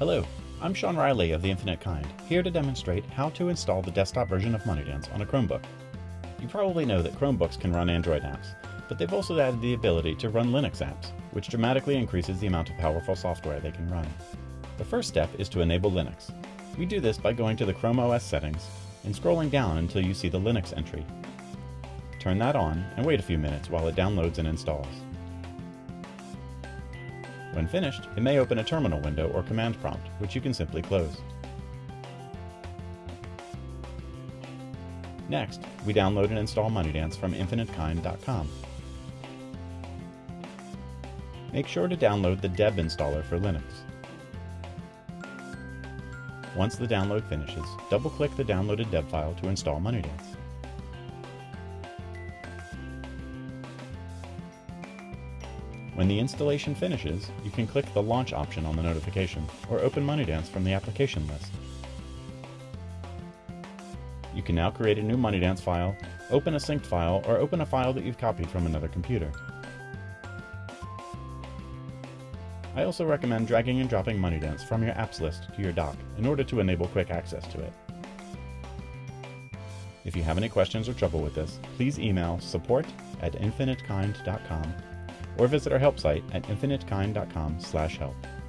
Hello, I'm Sean Riley of The Infinite Kind, here to demonstrate how to install the desktop version of MoneyDance on a Chromebook. You probably know that Chromebooks can run Android apps, but they've also added the ability to run Linux apps, which dramatically increases the amount of powerful software they can run. The first step is to enable Linux. We do this by going to the Chrome OS settings and scrolling down until you see the Linux entry. Turn that on and wait a few minutes while it downloads and installs. When finished, it may open a terminal window or command prompt, which you can simply close. Next, we download and install MoneyDance from infinitekind.com. Make sure to download the deb installer for Linux. Once the download finishes, double-click the downloaded deb file to install MoneyDance. When the installation finishes, you can click the Launch option on the notification, or open MoneyDance from the application list. You can now create a new MoneyDance file, open a synced file, or open a file that you've copied from another computer. I also recommend dragging and dropping MoneyDance from your apps list to your dock in order to enable quick access to it. If you have any questions or trouble with this, please email support at infinitekind.com or visit our help site at infinitekind.com/help.